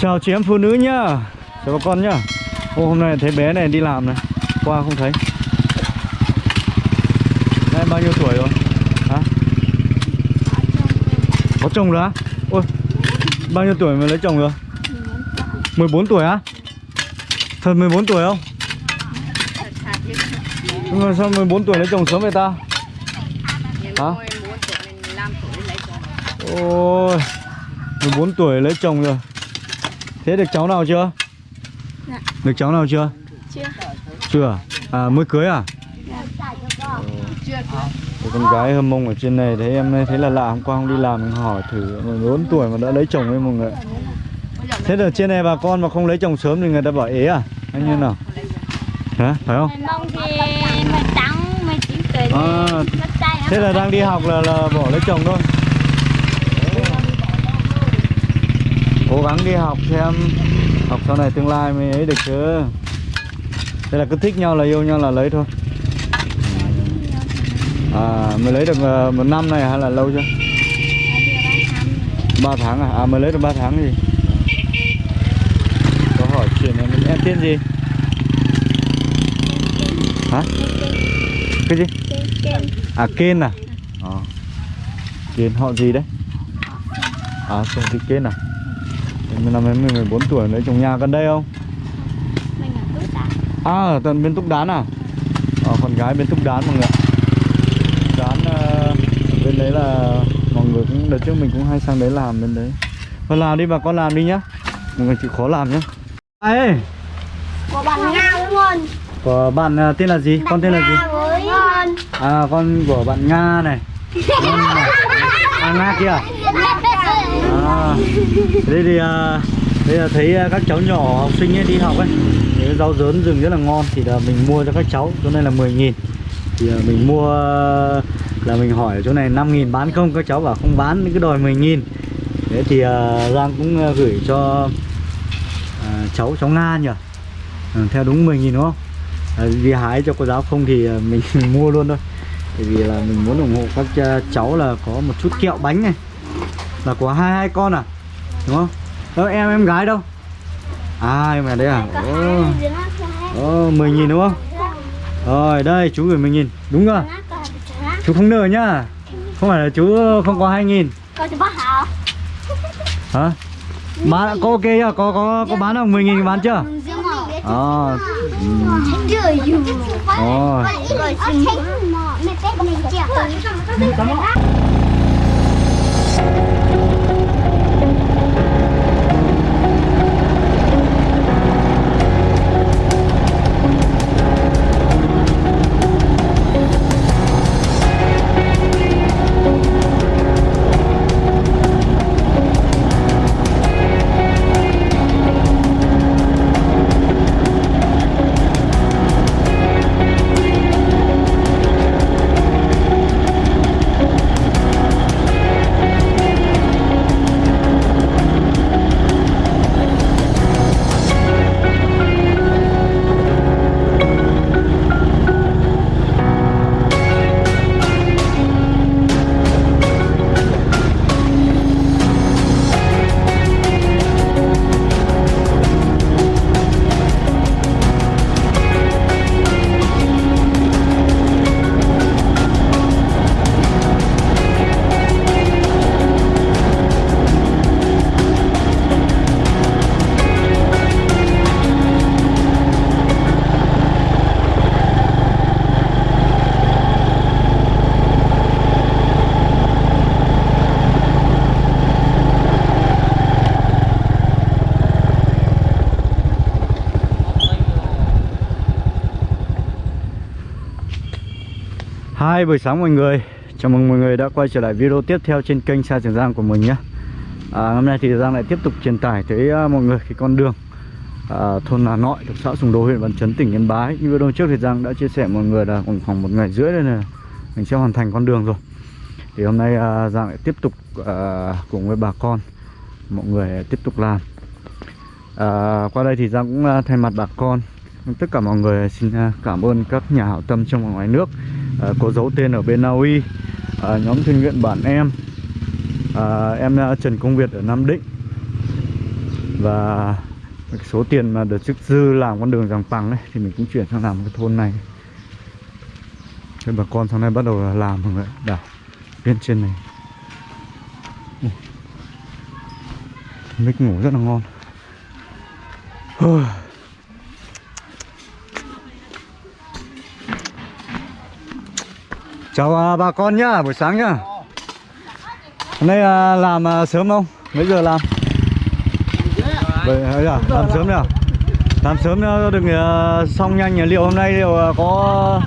Chào chị em phụ nữ nhá. Chào bà con nhá. Ô, Hôm nay thấy bé này đi làm này. Qua không thấy. Nay bao nhiêu tuổi rồi? Hả? Có chồng rồi á? Ôi Bao nhiêu tuổi mới lấy chồng rồi? 14 tuổi á? Thật 14 tuổi không? Nhưng mà sao 14 tuổi lấy chồng sớm vậy ta? Hả? Ôi 14 tuổi lấy chồng rồi Thế được cháu nào chưa? Dạ. Được cháu nào chưa? Chưa. Chưa à? mới cưới à? Cái con gái hâm mông ở trên này thấy em thấy là lạ hôm qua không đi làm mình hỏi thử 14 tuổi mà đã lấy chồng với mọi người Thế là trên này bà con mà không lấy chồng sớm thì người ta bảo ế à? Anh như nào? Hả? Phải không? Mong thì 18, 19 tuổi À. Thế là đang đi học là, là bỏ lấy chồng thôi Cố gắng đi học xem Học sau này tương lai mới ấy được chứ Thế là cứ thích nhau là yêu nhau là lấy thôi À mới lấy được ờ, một năm này hay là lâu chưa? ba tháng à? À mới lấy được 3 tháng gì? Có hỏi chuyện này em tên gì? Hả? Cái gì? À Kên à? Ờ. Kên họ gì đấy? À không thị Kên à? Em năm em 14 tuổi lấy chồng nhà gần đây không? Mình ở Túc Đán. À ở tận bên Túc Đán à? Ờ con gái bên Túc Đán mọi người ạ. Đán ờ, bên đấy là mọi người cũng đợt trước mình cũng hay sang đấy làm bên đấy. Con làm đi bà con làm đi nhá. Mọi người chịu khó làm nhá. Ê, Của bạn Nga luôn. của bạn ờ, tên là gì? Con tên là gì? với. À con của bạn Nga này. Con này. À Nga kia à? Đây thì à, đây là thấy à, các cháu nhỏ học sinh ấy đi học ấy thì rau dớn rừng rất là ngon thì là mình mua cho các cháu chỗ này là 10 nghìn. Thì à, mình mua là mình hỏi ở chỗ này 5 nghìn bán không các cháu bảo không bán cứ đòi 10 nghìn. Thế thì à, Giang cũng à, gửi cho à, cháu cháu Nga nhỉ? À, theo đúng 10 nghìn đúng không? À, đi hái cho cô giáo không thì à, mình mua luôn thôi. Bởi vì là mình muốn ủng hộ các cháu là có một chút kẹo bánh này là của hai hai con à? Đúng không? Đâu em em gái đâu? À em ở đây à? Ồ oh, mười nghìn đúng không? Rồi đây chú gửi mười nghìn. Đúng rồi. Chú không nợ nhá. Không phải là chú không có hai nghìn. Hả? bán có ok chưa? Có có có bán không? Mười nghìn bán chưa? Ờ. Chưa Hai buổi sáng mọi người. Chào mừng mọi người đã quay trở lại video tiếp theo trên kênh Sa Trường Giang của mình nhé. À, Hôm nay thì Giang lại tiếp tục truyền tải tới uh, mọi người cái con đường à, Thôn Hà Nội thuộc xã Sùng Đô huyện Văn Chấn tỉnh Yên Bái. Như video trước thì Giang đã chia sẻ mọi người là khoảng khoảng một ngày rưỡi đây là Mình sẽ hoàn thành con đường rồi. Thì hôm nay uh, Giang lại tiếp tục uh, cùng với bà con Mọi người tiếp tục làm. À, Qua đây thì Giang cũng uh, thay mặt bà con Tất cả mọi người xin à, cảm ơn các nhà hảo tâm trong và ngoài nước. À, có dấu tên ở bên Na Uy. À, nhóm thiện nguyện bản em. À, em Trần Công Việt ở Nam Định. Và số tiền mà được chức dư làm con đường Giàng Bằng ấy thì mình cũng chuyển sang làm cái thôn này. Thế bà con sáng nay bắt đầu làm mọi người đảo bên trên này. Mít mic ngủ rất là ngon. Chào à, bà con nhá buổi sáng nhá. Hôm nay à, làm à, sớm không? Mấy giờ làm? Vậy ấy à dạ, làm sớm nhỉ? làm sớm à, nữa đừng à, xong nhanh nhỉ? Liệu hôm nay liệu à, có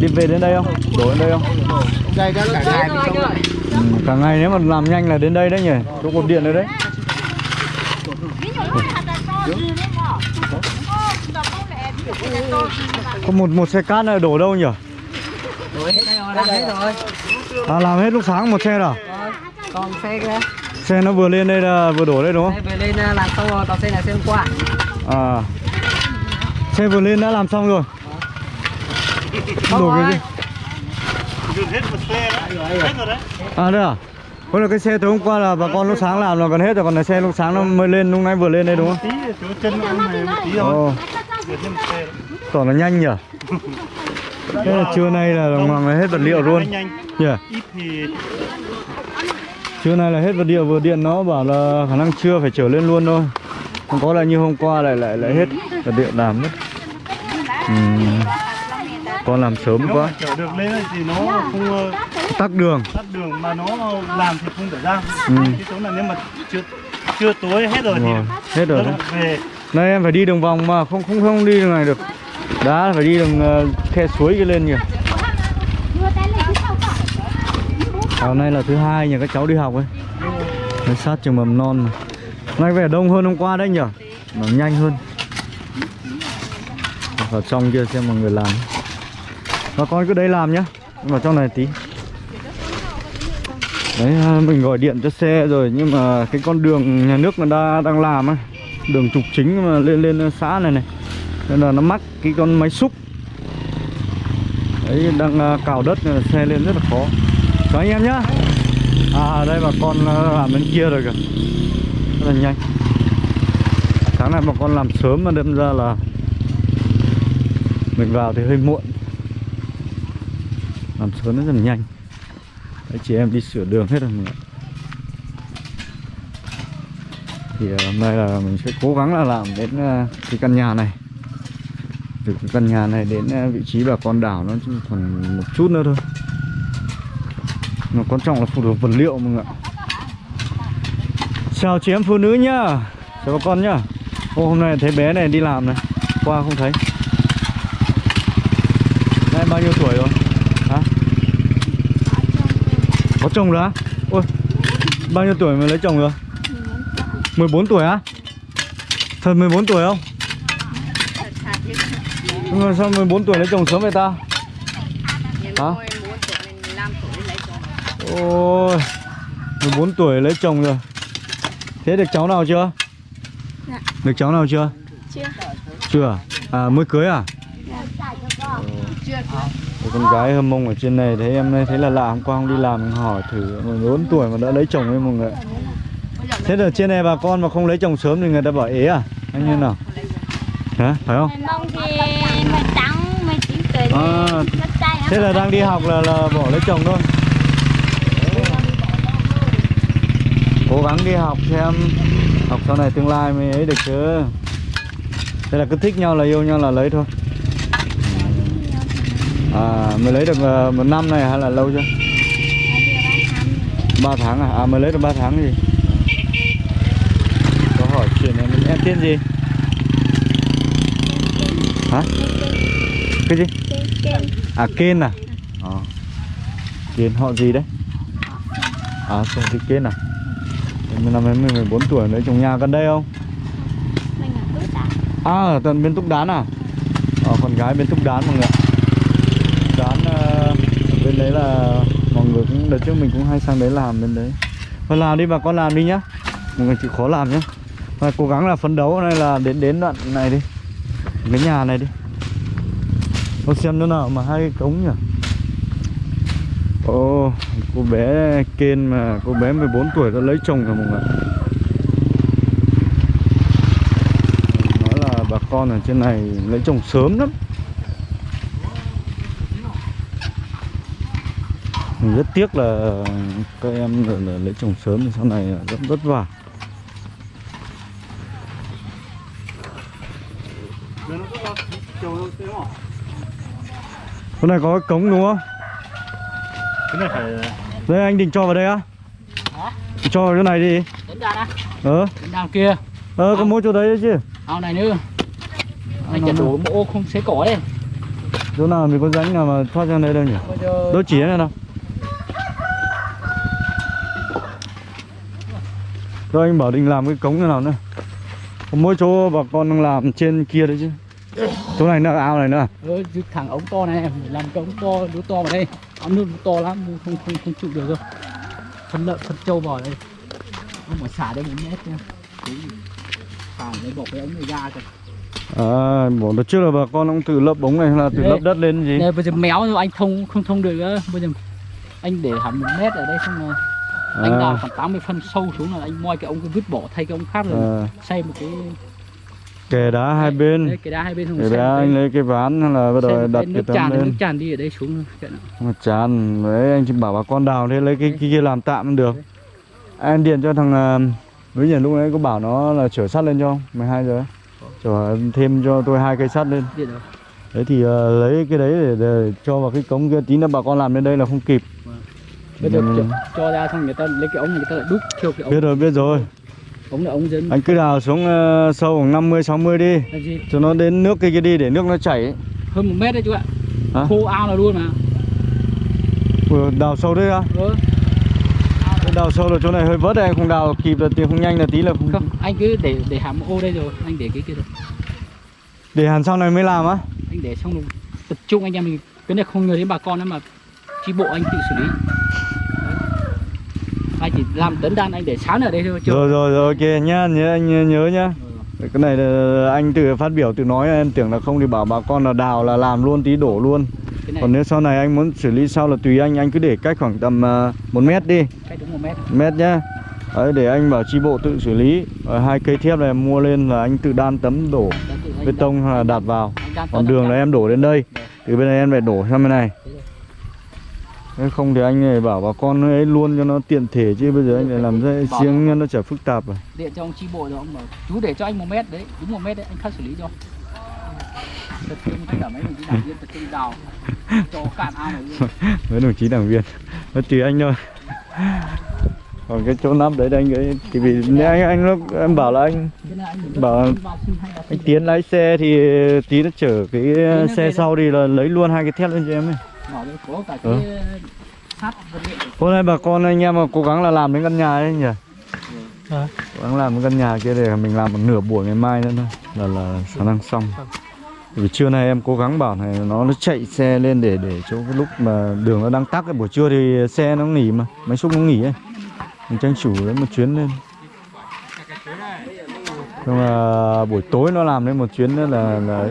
đi về đến đây không? Đổ đến đây không? Đây cả ngày thì xong ừ, cả ngày nếu mà làm nhanh là đến đây đấy nhỉ? Chỗ cột điện đấy đấy. Có một một xe cát đổ đâu nhỉ? Làm hết rồi. À làm hết lúc sáng một xe rồi Rồi, còn xe kia. Xe nó vừa lên đây là vừa đổ đây đúng xe không về lên à, làm xong rồi còn xe này xe hôm qua. À. Xe vừa lên đã làm xong rồi. Không đổ cái rồi. gì? Hết một xe đó. Hết rồi đấy. À đây à? Có là cái xe từ hôm qua là bà con lúc sáng làm là còn hết rồi còn là xe lúc sáng nó mới lên lúc nãy vừa lên đây đúng không? tí chỗ chân nó này một tí thôi. Ồ, xe tỏ là nhanh nhỉ? Thế là trưa nay là đồng hoàng là hết vật liệu luôn. ít thì Trưa nay là hết vật liệu vừa điện nó bảo là khả năng trưa phải trở lên luôn thôi. Không có là như hôm qua lại lại lại hết vật liệu làm mất. Ừm, Con làm sớm nếu quá. chở được lên thì nó không ờ, Tắc đường. tắt đường mà nó làm thì không phải ra. Ừ. cái chỗ là nếu mà chưa chưa tối hết rồi thì Rồi, hết rồi đấy. về. Nay em phải đi đường vòng mà không không không đi đường này được Đá phải đi đường ờ, khe suối kia lên nhỉ hôm nay là thứ hai nhỉ các cháu đi học ấy. Nó sát trường mầm non mà. Nay vẻ đông hơn hôm qua đấy nhỉ Mà nhanh hơn. Vào trong kia xem mọi người làm. Và con cứ đây làm nhá. Vào trong này tí. Đấy à, mình gọi điện cho xe rồi Nhưng mà cái con đường nhà nước nó đã, đang làm ấy Đường trục chính mà lên lên xã này này. Nên là nó mắc cái con máy xúc. Đấy đang à, cào đất nên là xe lên rất là khó. Chào anh em nhá. À đây bà con à, làm bên kia rồi kìa. Rất là nhanh. Sáng nay bà con làm sớm mà đâm ra là Mình vào thì hơi muộn. Làm sớm nó rất là nhanh. Đấy, chị em đi sửa đường hết rồi mọi người ạ. Thì à, hôm nay là mình sẽ cố gắng là làm đến cái căn nhà này. Từ cái căn nhà này đến ờ, vị trí bà con đảo nó chỉ còn một chút nữa thôi. Mà quan trọng là phụ thuộc vật liệu mọi người ạ. Chào chị em phụ nữ nhá. Chào bà con nhá. Ô, hôm nay thấy bé này đi làm này. Qua không thấy. Nay bao nhiêu tuổi rồi? Hả? Có chồng rồi á? Ôi Bao nhiêu tuổi mới lấy chồng rồi? 14 tuổi á? Thật 14 tuổi không? Nhưng mà sao 14 tuổi lấy chồng sớm vậy ta Hả Ôi 14 tuổi lấy chồng rồi Thế được cháu nào chưa? Dạ. Được cháu nào chưa? Chưa. Chưa à? mới cưới à? Ôi, con gái hâm mông ở trên này thấy em thấy là lạ hôm qua không đi làm hỏi thử 14 tuổi mà đã lấy chồng ấy mọi người Thế là trên này bà con mà không lấy chồng sớm thì người ta bảo ế à? Anh như nào? Hả? Phải không? mong thì mày trắng mày chín tuổi À, Thế là đang đi học là, là bỏ lấy chồng thôi Cố gắng đi học xem Học sau này tương lai mới ấy được chứ Thế là cứ thích nhau là yêu nhau là lấy thôi À mới lấy được ờ, một năm này hay là lâu chưa? ba tháng à? À mới lấy được ba tháng gì? Có hỏi chuyện này em tên gì? Hả? Cái gì? À Kên à? Ờ. Kên họ gì đấy? À chồng thì Kên à? Em năm em 14 tuổi lấy chồng nhà gần đây không? mình ở túi ta À ở tận bên Túc Đán à? Ờ con gái bên Túc Đán mọi người ạ. Túc Đán ờ, ở bên đấy là mọi người cũng đợt trước mình cũng hay sang đấy làm bên đấy. Thôi làm đi bà con làm đi nhá. Mọi người chịu khó làm nhá. Và cố gắng là phấn đấu này là đến đến đoạn này đi. Cái nhà này đi con xem nữa nào mà hai cái cống nhỉ. Ồ, cô bé Ken mà cô bé 14 tuổi đã lấy chồng rồi mọi người. Nói là bà con ở trên này lấy chồng sớm lắm mình rất tiếc là các em là, là lấy chồng sớm thì sau này rất vất vả hôm nay có cái cống đúng không? Cái này phải đây anh định cho vào đây á? Cho vào cái này đi. Đến ra đó, ờ. Đến đằng kia. ờ có mỗi chỗ đấy chứ. Ao này nữa. Anh chặt đổ bộ không xế cỏ đấy. chỗ nào mình có rãnh nào mà thoát ra đây đâu nhỉ? Giờ đốt chỉ này đâu Rồi anh bảo định làm cái cống như nào nữa. Có mỗi chỗ bà con đang làm trên kia đấy chứ Chỗ này nữa ao này nữa ừ, cái thằng ống to này em làm cái ống to lúa to vào đây. Ống nước to lắm, không không không chịu được đâu. Phân lợn, phân trâu vào đây. Ông phải xả đây một mét nha. Xả lấy bỏ cái ống này ra kìa. À, bỏ đợt trước là bà con cũng tự lấp ống này là tự Đây. lấp đất lên gì Đây bây giờ méo rồi anh thông không thông được nữa. Bây giờ anh để hẳn một mét ở đây xong rồi anh À. đào khoảng 80 phân sâu xuống là anh moi cái ống cái vứt bỏ thay cái ống khác rồi à, xây một cái Kè đá hai bên đây, cái đá hai bên không Kè đá anh lấy cái ván hay là bắt đầu đặt cái tấm tràn thì nước lên tràn đi ở đây xuống. Mà chán đấy anh chỉ bảo bà con đào thế lấy cái, cái kia làm tạm được Anh điện cho thằng à, Với nhà lúc nãy có bảo nó là chở sắt lên cho không? 12 giờ. Chở thêm cho tôi hai cây sắt lên. Đấy thì ờ, lấy cái đấy để, để cho vào cái cống kia tí nữa bà con làm lên đây là không kịp bây giờ Ừ. cho, ra xong người ta lấy cái ống người ta lại đúc theo cái ống Biết rồi biết rồi ống là ống dân. Anh cứ đào xuống ờ, sâu khoảng 50 60 đi. Cho nó đến nước kia kia đi để nước nó chảy hơn một mét đấy chú ạ. Hả? khô ao là luôn mà. Vừa Đào sâu đấy á? Ừ. Đào sâu là chỗ này hơi vớt đây không đào kịp là tí không nhanh là tí là không không anh cứ để để hàm ô đây rồi anh để cái kia rồi Để hẳn sau này mới làm á? Anh để xong rồi tập trung anh em mình. Cái này không nhờ đến bà con nữa mà chi bộ anh tự xử lý. Anh chỉ làm tấn đan anh để sán ở đây thôi chưa? Rồi rồi rồi ok nhá nhớ anh nhớ, nhá. Cái này là anh tự phát biểu tự nói em tưởng là không thì bảo bà con là đào là làm luôn tí đổ luôn. Còn nếu sau này anh muốn xử lý sau là tùy anh Anh cứ để cách khoảng tầm uh, 1 mét đi. Cách đúng một mét. Mét nhá. Đấy để anh bảo chi bộ tự xử lý. Rồi hai cây thép này mua lên là anh tự đan tấm đổ bê tông là đặt vào. Còn đường là em đổ đến đây. Từ bên này em phải đổ sang bên này không thì anh này bảo bà con ấy luôn cho nó tiện thể chứ bây giờ anh lại làm ra riêng nó chả phức tạp à. Điện cho ông chi bộ rồi ông bảo chú để cho anh một mét đấy đúng một mét đấy anh khắc xử lý cho. Tập trung tất cả mấy đồng chí đảng viên tập trung đào cho cạn ao này với đồng chí đảng viên nó tùy anh thôi. Còn cái chỗ nắp đấy anh ấy thì vì nếu anh anh lúc em bảo là anh Bảo- anh tiến lái xe thì tí nó chở cái nó xe sau đi là lấy luôn hai cái thép lên cho em ấy Ừ. liệu. Hôm nay bà con anh em mà cố gắng là làm đến căn nhà ấy nhỉ? Cố gắng làm cái căn nhà kia để mình làm một nửa buổi ngày mai nữa thôi là là khả năng xong. Vì trưa nay em cố gắng bảo này nó nó chạy xe lên để để chỗ cái lúc mà đường nó đang tắc ấy. Buổi trưa thì xe nó nghỉ mà máy xúc nó nghỉ ấy. Mình tranh thủ đấy một chuyến lên. Nhưng mà buổi tối nó làm đến một chuyến nữa là là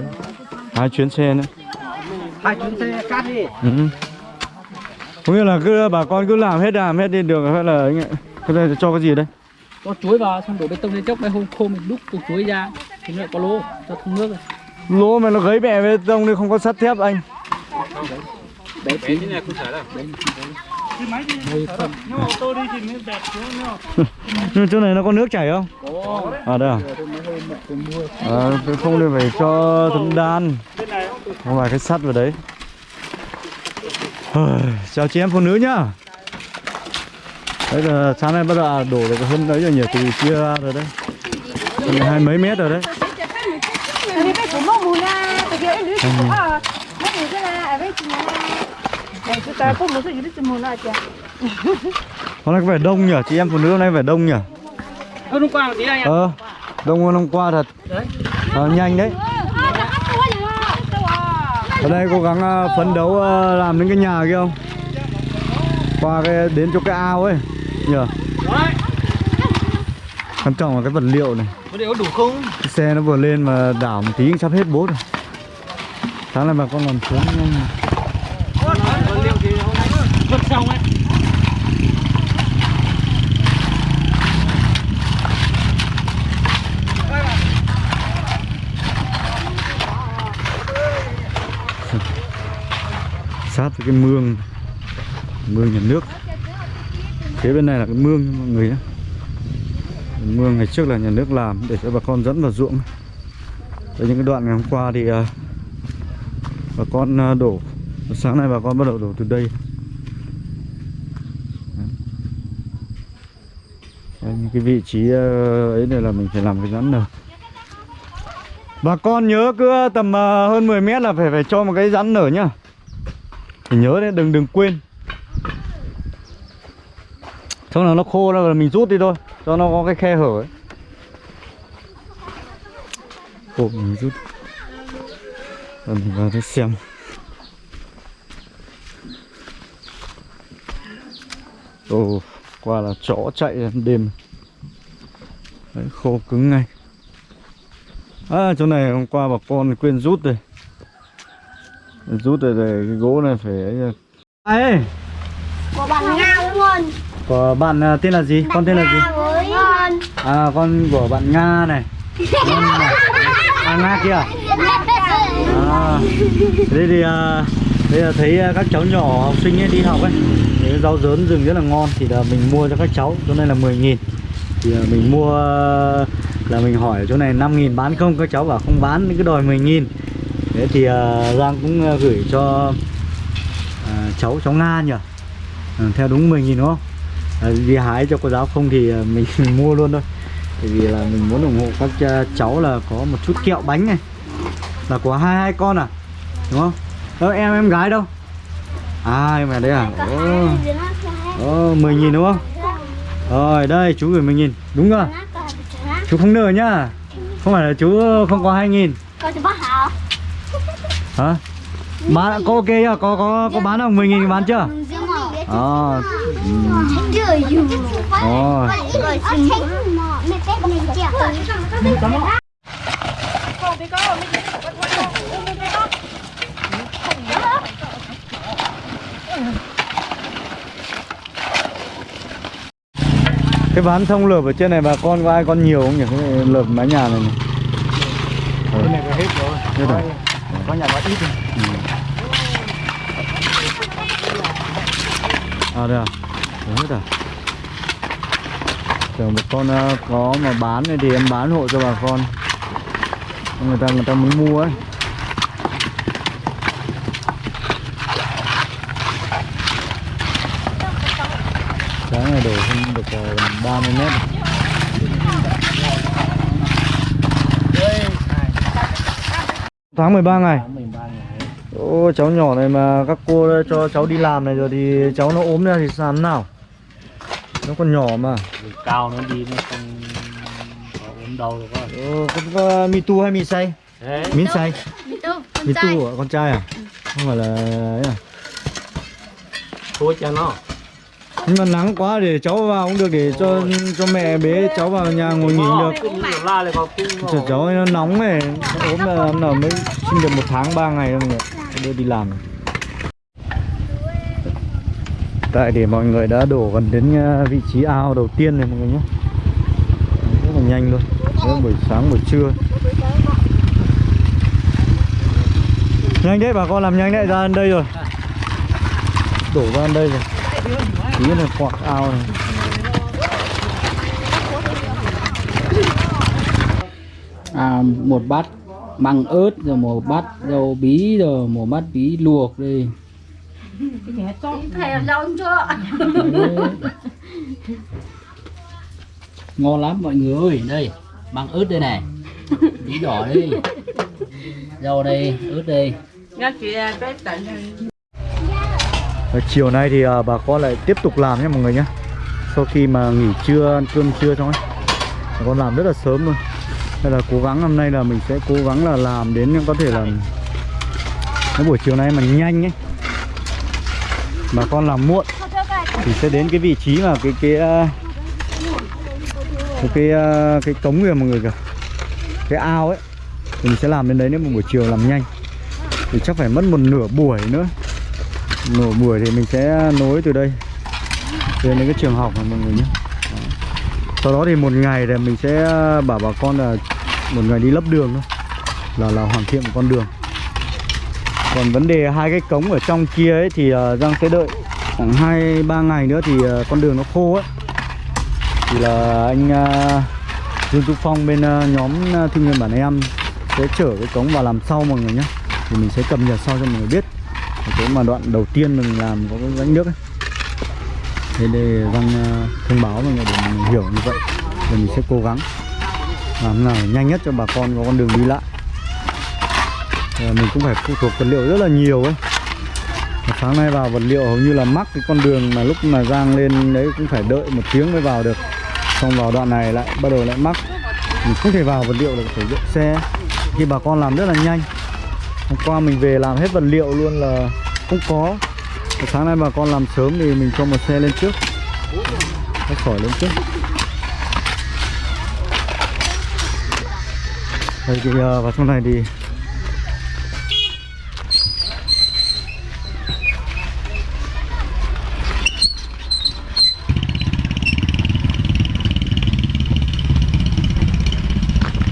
hai chuyến xe nữa hai chuyến xe cát đi Ừ. Có nghĩa là cứ bà con cứ làm hết làm hết đi được hay là anh ạ. Cái này cho cái gì đây? cho chuối vào xong đổ bê tông lên chốc mấy hôm khô mình đúc cục chuối ra thì nó lại có lô cho thông nước rồi Lỗ mà nó gấy bẹ bê tông đi không có sắt thép anh. đấy tí này không phải là nhưng mà ô tô đi thì mới đẹp chứ nhá Nhưng chỗ này nó có nước chảy không? có. À đây à? Tôi tôi À, tôi không thì phải cho thấm đan. Không? Phải cái sắt vào đấy. Chào chị em phụ nữ nhá. Đấy là sáng nay bắt đầu đổ được hơn đấy rồi nhỉ Từ chia ra rồi đấy. Hai mấy mét rồi đấy. Vì chúng ta có một số gì đó cho mùi na chả Hôm nay có vẻ đông nhỉ, chị em phụ nữ hôm nay vẻ đông nhỉ? Hôm qua một tí anh ạ Ờ, đông hơn hôm qua thật. Đấy. Ờ, nhanh đấy. Ở đây cố gắng ờ, phấn đấu ờ, làm đến cái nhà kia không? Qua cái đến chỗ cái ao ấy đấy. Quan trọng là cái vật liệu này. Có điều đủ không? Cái xe nó vừa lên mà đảo một tí sắp hết bốt rồi. Sáng nay bà con còn xuống nhanh vật liệu thì hôm nay vứt xong ấy sát cái mương mương nhà nước. Phía bên này là cái mương mọi người nhé. Mương ngày trước là nhà nước làm để cho bà con dẫn vào ruộng. Đấy, những cái đoạn ngày hôm qua thì uh, bà con uh, đổ sáng nay bà con bắt đầu đổ từ đây. Đấy. Những cái vị trí uh, ấy này là mình phải làm cái rắn nở bà con nhớ cứ tầm uh, hơn 10 mét là phải phải cho một cái rắn nở nhá thì nhớ đấy, đừng đừng quên. Xong là nó khô ra là mình rút đi thôi, Cho nó có cái khe hở ấy. Ồ, mình rút. Rồi mình vào đây xem. Ồ, qua là chó chạy đêm. Đấy, khô cứng ngay. À chỗ này hôm qua bà con quên rút rồi Rút rồi để cái gỗ này phải ấy Ai của bạn Nga không? Của bạn à, tên là gì? Con tên là gì? À con của bạn Nga này Con này. À Nga kia À Đây thì à, Đây là thấy à, các cháu nhỏ học sinh ấy đi học ấy Cái rau dớn rừng rất là ngon Thì là mình mua cho các cháu Chỗ này là 10 nghìn Thì à, mình mua à, Là mình hỏi chỗ này 5 nghìn bán không Các cháu bảo không bán cứ đòi 10 nghìn Thế thì à, Giang cũng à, gửi cho à, Cháu cháu Nga nhỉ? Theo đúng 10 nghìn đúng không? Vì hái cho cô giáo không thì mình, mình mua luôn thôi. Tại vì là mình muốn ủng hộ các cháu là có một chút kẹo bánh này. Là của hai hai con à? Đúng không? Đâu em em gái đâu? À em ở đây à? Ồ, ồ 10 nghìn đúng không? Rồi đây chú gửi 10 nghìn. Đúng rồi Chú không nợ nhá. Không phải là chú không có 2 nghìn Con sẽ bắt hảo. Hả? Bán có ok chưa? Có có có bán không? 10 nghìn bán chưa? À, mình chèo. Cái ván thông lợp ở trên này bà con có ai con nhiều không nhỉ? Cái này lợp mái nhà này này Cái này có hết rồi. Hết rồi có nhà có ít thôi. À đây à? Đấy hết à? Tưởng một con à, có mà bán này thì em bán hộ cho bà con Người ta người ta muốn mua ấy Sáng này đổ không được à, ờ, 30 mét à. Tháng 13 ngày Ô, cháu nhỏ này mà các cô cho cháu đi làm này rồi thì cháu nó ốm ra thì làm thế nào? Nó còn nhỏ mà. Cao nó đi nó không có ốm đau được á. Ờ, có, có mi tu hay mi say? Đấy. Min say. Con Mi trai. tu à? Con trai à? Không phải là ấy à? Thôi cho nó. Nhưng mà nắng quá để cháu vào cũng được để cho cho mẹ bế cháu vào nhà ngồi nghỉ được. Chờ cháu nó nóng này, nó ốm là năm nào mới sinh được một tháng ba ngày thôi mọi người. Đưa đi làm. Tại để mọi người đã đổ gần đến ờ, vị trí ao đầu tiên này mọi người nhé. Rất là nhanh luôn. Rất buổi sáng buổi trưa. Nhanh đấy bà con làm nhanh đấy ra đây rồi. Đổ ra đây rồi Tí là quạt ao này à, một bát măng ớt rồi một bát rau bí rồi một bát bí luộc chưa? ngon lắm mọi người ơi. Đây măng ớt đây này. Bí đỏ đây rau đây ớt đây và Chiều nay thì à, bà con lại tiếp tục làm nhé mọi người nhé. Sau khi mà nghỉ trưa, ăn cơm trưa xong ấy Bà con làm rất là sớm luôn. Nên là cố gắng hôm nay là mình sẽ cố gắng là làm đến có thể là Cái buổi chiều nay mà nhanh ấy. Bà con làm muộn Thì sẽ đến cái vị trí mà cái cái à, Cái cái, à, cái cống kìa mọi người kìa. Cái ao ấy Thì mình sẽ làm đến đấy nếu mà buổi chiều làm nhanh. Thì chắc phải mất một nửa buổi nữa nổ buổi thì mình sẽ nối từ đây. Đến đến cái trường học này mọi người nhé. Sau đó thì một ngày thì mình sẽ à, bảo bà con là một ngày đi lấp đường thôi. Là là hoàn thiện một con đường. Còn vấn đề hai cái cống ở trong kia ấy thì à, Giang sẽ đợi khoảng hai ba ngày nữa thì à, con đường nó khô ấy. Thì là anh Dương Tú Phong bên nhóm uh, thiên nhiên bản em sẽ chở cái cống vào làm sau mọi người nhé. Thì mình sẽ cập nhật sau cho mọi người biết cái mà đoạn đầu tiên mình làm có cái rãnh nước ấy. Thế để Giang ờ, thông báo mọi người để mình hiểu như vậy thì mình sẽ cố gắng làm nào nhanh nhất cho bà con có con đường đi lại. Ờ, mình cũng phải phụ thuộc vật liệu rất là nhiều ấy. Và sáng nay vào vật liệu hầu như là mắc cái con đường mà lúc mà Giang lên đấy cũng phải đợi một tiếng mới vào được. Xong vào đoạn này lại bắt đầu lại mắc. Mình không thể vào vật liệu được phải dựng xe. Khi bà con làm rất là nhanh hôm qua mình về làm hết vật liệu luôn là không có Và sáng nay bà con làm sớm thì mình cho một xe lên trước nó sỏi lên trước đây thì uh, à, vào trong này thì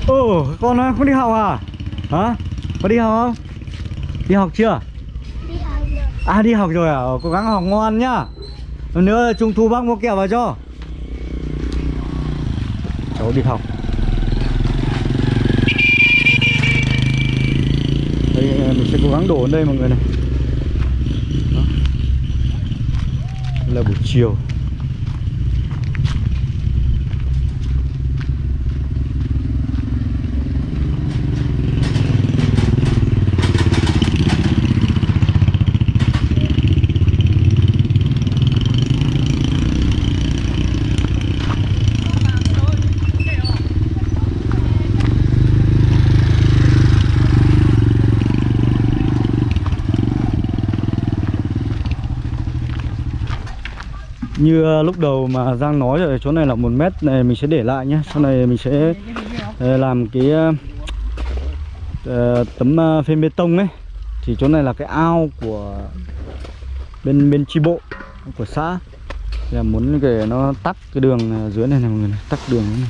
Ồ, con à, không đi học à? Hả? Có đi học không? Đi học chưa? đi học rồi À đi học rồi à? Ờ, Cố gắng học ngoan nhá Lần nữa trung thu bác mua kẹo vào cho Cháu đi học Đây mình sẽ cố gắng đổ đến đây mọi người này Đó. Đây là buổi chiều Như ờ, lúc đầu mà Giang nói rồi chỗ này là một mét này mình sẽ để lại nhé. Sau này mình sẽ ờ, làm cái uh, tấm phên bê tông ấy. Thì chỗ này là cái ao của bên bên chi bộ của xã. Thì là muốn để nó tắt cái đường dưới này này mọi người này, tắt đường này.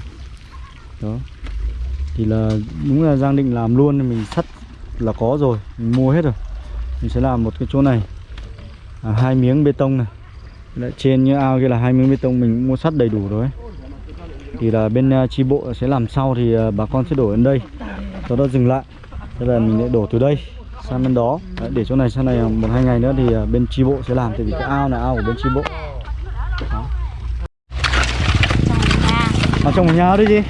Đó. Thì là đúng là Giang định làm luôn mình sắt là có rồi, mình mua hết rồi. Mình sẽ làm một cái chỗ này. À, hai miếng bê tông này. Đấy, trên như ao kia là hai miếng bê tông mình mua sắt đầy đủ rồi thì là bên uh, chi bộ sẽ làm sau thì uh, bà con sẽ đổ đến đây. Sau đó dừng lại. Thế là mình lại đổ từ đây sang bên đó. Đấy, để chỗ này sau này một hai ngày nữa thì bên chi bộ sẽ làm. Tại vì cái ao là ao của bên chi bộ. Đó. ở trong một nhà đi gì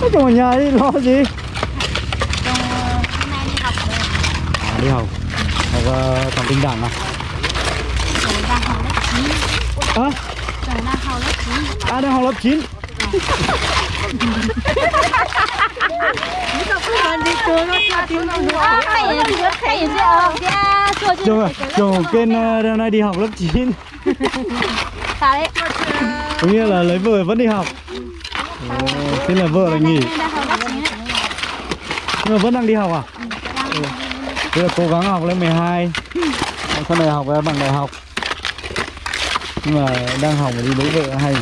ở trong một nhà đi lo gì? Hôm nay đi học rồi. À, đi học. Học uh, thằng tinh đảng à chồng đang học lớp 9 Hả? Trời đang học lớp 9 à đang học lớp 9 Ờ, mày chồng chồng kênh đang nay đi học lớp 9 có nghĩa là lấy vợ vẫn đi học. Ồ, thế là vợ là nghỉ. Nhưng mà vẫn đang đi học à? Ừ. thế là cố gắng học lên 12 sau này học bằng đại học nhưng mà đang mà đi lấy vợ hay.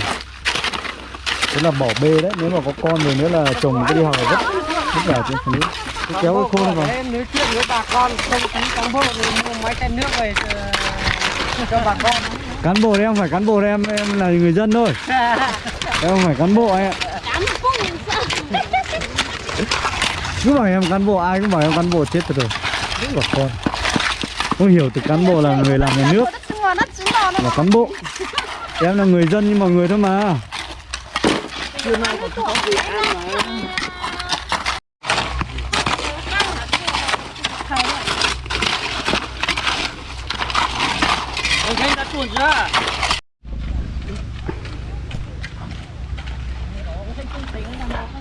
Thế là bỏ bê đấy nếu mà có con rồi nữa là chồng cứ đi học rất rất là trên phụ nữ Cứ kéo cái khôn vào. Em nói chuyện với bà con không tính cán bộ thì mua mấy chai nước về ờ, cho bà con. Cán bộ đấy em phải cán bộ đấy em em là người dân thôi. Em không phải cán bộ ạ sợ cứ bảo em cán bộ ai cũng bảo em cán bộ chết rồi. Rất là con. Không hiểu từ cán bộ là người làm nhà nước là cán bộ. Em là người dân như mọi người thôi mà. Tuần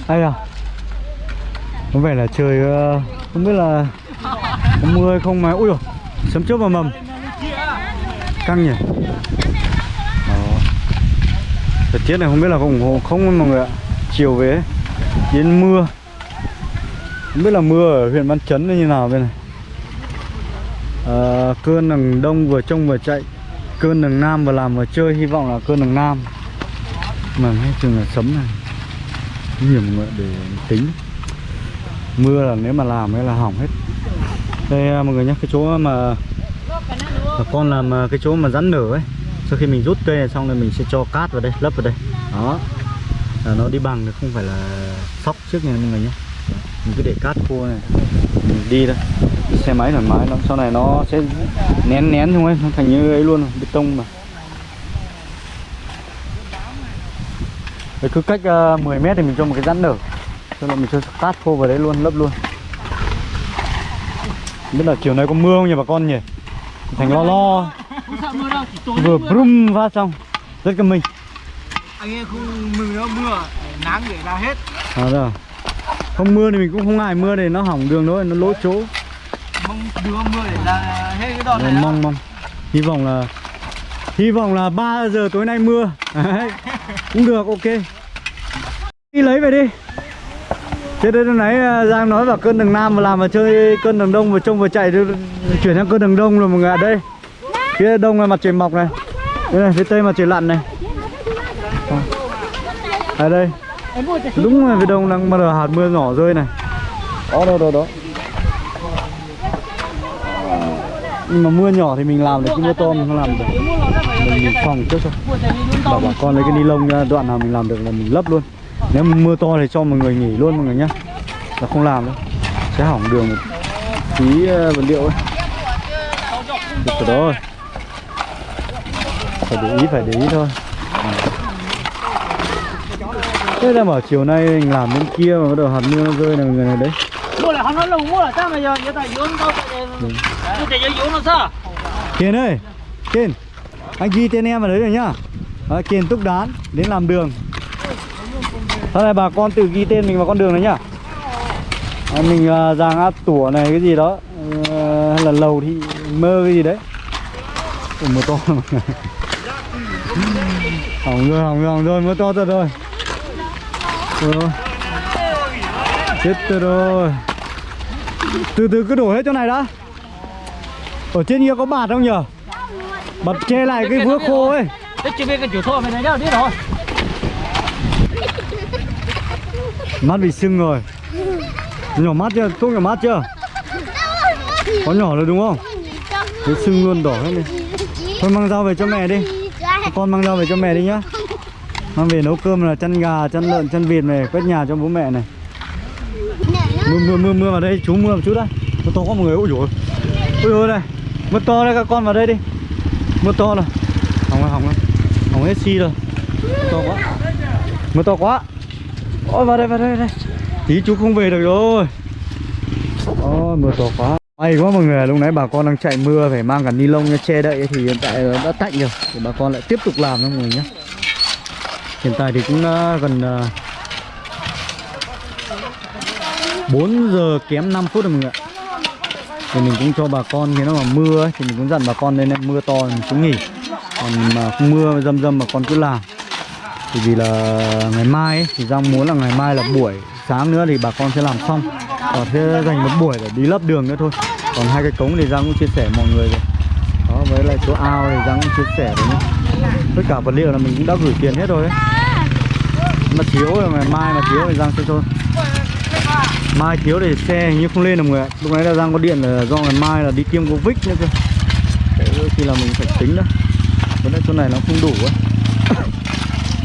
ai à? Có vẻ là trời ờ, không biết là có mưa hay không mà. Ui dồi, sấm chớp vào mầm căng nhỉ? Thời tiết này không biết là có ủng hộ không mọi người ạ. Chiều về đến mưa. Không biết là mưa ở huyện Văn Chấn như nào bên này. À, cơn đằng đông vừa trông vừa chạy. Cơn đằng nam vừa làm vừa chơi hy vọng là cơn đằng nam. Mà nghe chừng là sấm này. Nhiều mọi người để tính? Mưa là nếu mà làm ấy là hỏng hết. Đây à, mọi người nhé cái chỗ mà bà con làm à, cái chỗ mà rắn nở ấy sau khi mình rút cây này xong rồi mình sẽ cho cát vào đây lấp vào đây. Đó. Là nó đi bằng được không phải là sóc trước nha mọi người nhé. Mình cứ để cát khô này mình đi thôi. Xe máy thoải mái lắm sau này nó sẽ nén nén không ấy nó thành như ấy luôn bê tông mà. Đấy, cứ cách à, uh, 10 mét thì mình cho một cái rãn nở. Sau đó mình cho cát khô vào đấy luôn, lấp luôn. Biết là chiều nay có mưa không nhỉ bà con nhỉ? Thành lo lo mưa Vừa mưa. brum phát xong Rất cầm mình Anh em không mừng nó mưa, nắng để ra hết. à, rồi. Không mưa thì mình cũng không ngại mưa để nó hỏng đường thôi, nó lỗ chỗ Mong đưa mưa để ra hết cái đòn Rồi, này. đó. Mong mong Hy vọng là Hy vọng là 3 giờ tối nay mưa. Cũng được ok Đi lấy về đi Thế đây lúc nãy Giang nói vào cơn đường Nam mà làm mà chơi cơn đường Đông vừa trông vừa chạy chuyển sang cơn đường Đông rồi mọi người ạ. Đây Phía Đông là mặt trời mọc này. Đây này, phía Tây mặt trời lặn này. Ở đây. Đúng là phía Đông đang bắt đầu hạt mưa nhỏ rơi này. Đó đó đó đó. Nhưng mà mưa nhỏ thì mình làm được, chứ mưa to mình không làm được. Mình, mình phòng trước thôi. Bảo bà con lấy cái ni lông ra, đoạn nào mình làm được là mình lấp luôn. Nếu mưa to thì cho mọi người nghỉ luôn mọi người nhá. Là không làm đâu. Sẽ hỏng đường một tí ờ, vật liệu ấy. Được rồi Phải để ý, phải để ý thôi. À. Thế ra bảo chiều nay mình làm bên kia mà bắt đầu hạt mưa nó rơi là người này đấy. Là là? Kiên ơi Kiên Anh ghi tên em vào đấy rồi nhá. Đó, Kiên Túc Đán Đến làm đường sau này bà con tự ghi tên mình vào con đường đấy nhá. À, Mình uh, giàng áp tủa này cái gì đó Ờ, Hay là lầu thì mơ cái gì đấy. Ủa, mưa to. Mà Hỏng rồi hỏng rồi hỏng rồi mưa to thật rồi. Ôi. Chết tôi rồi. Từ từ cứ đổ hết chỗ này đã. Ở trên kia có bạt không nhở? Bật che lại cái vữa khô ấy. Thế chưa biết cái chủ thô mày này đâu biết rồi. Mắt bị sưng rồi. Nhỏ mắt chưa? Thuốc nhỏ mắt chưa? Có nhỏ rồi đúng không? Thế sưng luôn đỏ hết đi. Thôi mang dao về cho mẹ đi. Con mang dao về cho mẹ đi nhá. Mang về nấu cơm là chân gà, chân lợn, chân vịt này Quét nhà cho bố mẹ này. Mưa mưa mưa mưa vào đây, chú mưa một chút đây Mưa to quá mọi người, ôi dồi Ôi. Dồi đây Mưa to đây các con vào đây đi. Mưa to rồi. Hỏng rồi, hỏng rồi. Hỏng hết xi rồi. Mưa to quá. Mưa to quá. Ôi vào đây, vào đây, vào đây. Tí chú không về được rồi. Ôi mưa to quá. May quá mọi người, lúc nãy bà con đang chạy mưa phải mang cả ni lông ra che đậy thì hiện tại đã tạnh rồi. Thì bà con lại tiếp tục làm đó mọi người nhé Hiện tại thì cũng uh, gần à, uh, 4 giờ kém 5 phút rồi mọi người ạ. Thì mình cũng cho bà con khi nó mà mưa ấy, thì mình cũng dặn bà con lên mưa to thì mình cũng nghỉ. Còn mà không mưa dâm dâm mà con cứ làm thì vì là ngày mai ấy, thì Giang muốn là ngày mai là buổi sáng nữa thì bà con sẽ làm xong. Còn sẽ dành một buổi để đi lấp đường nữa thôi. Còn hai cái cống thì Giang cũng chia sẻ mọi người rồi. Đó với lại chỗ ao thì Giang cũng chia sẻ rồi nhé. Tất cả vật liệu là mình cũng đã gửi tiền hết rồi ấy. Mà thiếu là ngày mai mà thiếu thì Giang sẽ cho. Mai thiếu thì xe hình như không lên được mọi người ạ. Lúc nãy là Giang có điện là do ngày mai là đi tiêm covid nữa cơ. Thế khi là mình phải tính đó. Vấn đề chỗ này nó không đủ ấy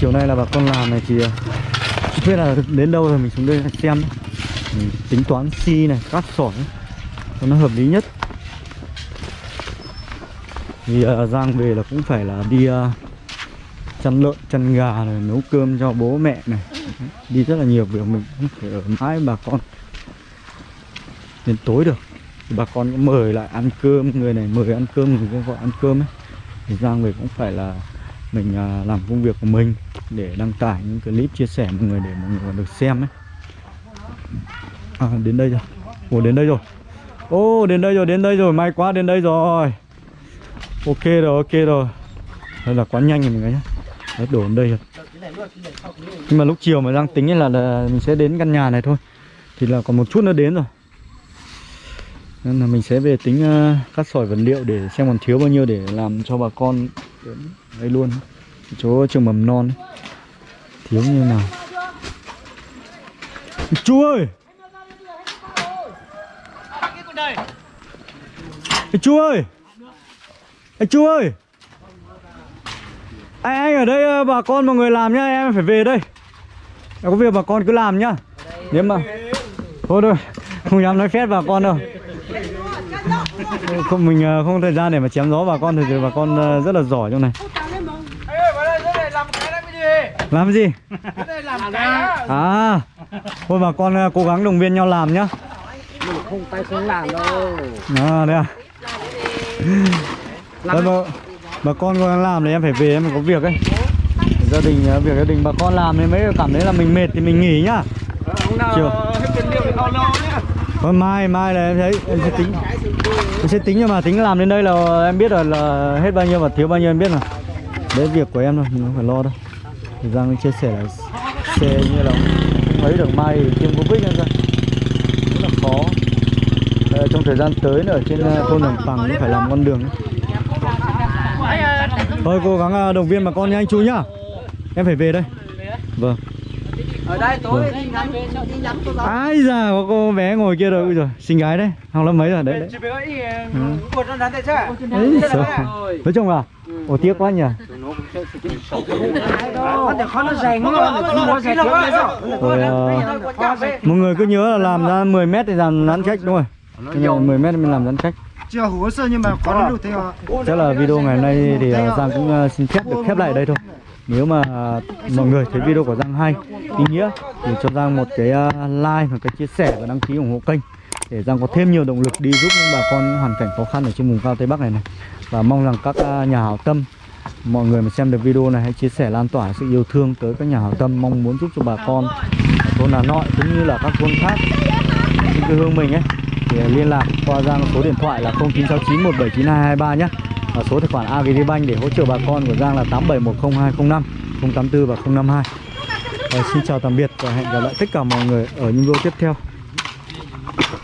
chiều nay là bà con làm này thì ờ, không biết là đến đâu rồi mình xuống đây xem mình tính toán xi này cát sỏi cho nó hợp lý nhất. Thì uh, ờ, Giang về là cũng phải là đi uh, chăn lợn chăn gà này nấu cơm cho bố mẹ này. Đi rất là nhiều việc mình cũng phải ở mãi bà con. Đến tối được thì bà con cũng mời lại ăn cơm người này mời ăn cơm người kia gọi ăn cơm ấy. Thì Giang về cũng phải là mình à, làm công việc của mình để đăng tải những clip chia sẻ mọi người để mọi người còn được xem ấy. À, đến đây rồi. Ồ đến đây rồi. Ô đến đây rồi đến đây rồi. May quá đến đây rồi. Ok rồi ok rồi. Đây là quá nhanh rồi mọi người nhé Đấy, đổ đến đây rồi. Nhưng mà lúc chiều mà đang tính là, là mình sẽ đến căn nhà này thôi. Thì là còn một chút nữa đến rồi. Nên là mình sẽ về tính uh, cắt sỏi vật liệu để xem còn thiếu bao nhiêu để làm cho bà con đến đây luôn. Chỗ trường mầm non ấy. thiếu như nào? Chú ơi! Ê, chú ơi! Ê, chú ơi! Anh, anh ở đây ờ, bà con mọi người làm nhá Em phải về đây. Em có việc bà con cứ làm nhá. Nếu mà Thôi thôi Không dám nói phép bà con đâu. không mình ờ, không thời gian để mà chém gió bà con thì bà con ờ, rất là giỏi trong này. Làm gì? À thôi bà con ờ, cố gắng động viên nhau làm nhá. Không tay không làm đâu. À đây à. Thôi bà, bà con gắng làm thì em phải về em phải có việc ấy. Gia đình việc gia đình bà con làm thì mới cảm thấy là mình mệt thì mình nghỉ nhá. Chiều. Thôi mai mai là em thấy em sẽ tính em sẽ tính nhưng mà tính làm đến đây là em biết rồi là hết bao nhiêu và thiếu bao nhiêu em biết mà đấy việc của em thôi mình không phải lo đâu. Thì Giang chia sẻ là xe như là không ấy được mai tiêm covid nữa ra rất là khó. À, trong thời gian tới nữa ở trên ờ, thôn Đồng Bằng phải làm con đường thôi cố gắng ờ, động viên bà con nha anh chú nhá. Em phải về đây. Vâng ở đây tối đi ngắm đi ngắm tôi ai già có cô bé ngồi kia rồi ui rồi xinh gái đấy học lớp mấy rồi? Đấy đấy. một nó đánh tay chứ Đấy, sợ. nói chung là ồ tiếc quá nhỉ? Nó nó nó nó mọi người cứ nhớ là làm ra 10 mét thì làm rắn cách đúng giờ 10 mét mình làm rắn cách. Chưa hồ sơ nhưng mà có nó đủ theo chắc là video ngày hôm nay thì ờ, Giang cũng ờ, xin phép được khép lại ở đây thôi nếu mà à, mọi người thấy video của Giang hay, ý nghĩa, thì cho Giang một cái à, like và cái chia sẻ và đăng ký ủng hộ kênh để Giang có thêm nhiều động lực đi giúp những bà con những hoàn cảnh khó khăn ở trên vùng cao Tây Bắc này này. Và mong rằng các à, nhà hảo tâm, mọi người mà xem được video này hãy chia sẻ lan tỏa sự yêu thương tới các nhà hảo tâm, mong muốn giúp cho bà con thôn Hà Nội cũng như là các thôn khác trên quê hương mình ấy, thì liên lạc qua Giang số điện thoại là 0969 179223 nhé và số tài khoản Agribank để hỗ trợ bà con của Giang là 87102050 084 và 052 và Xin chào tạm biệt và hẹn gặp lại tất cả mọi người ở những video tiếp theo.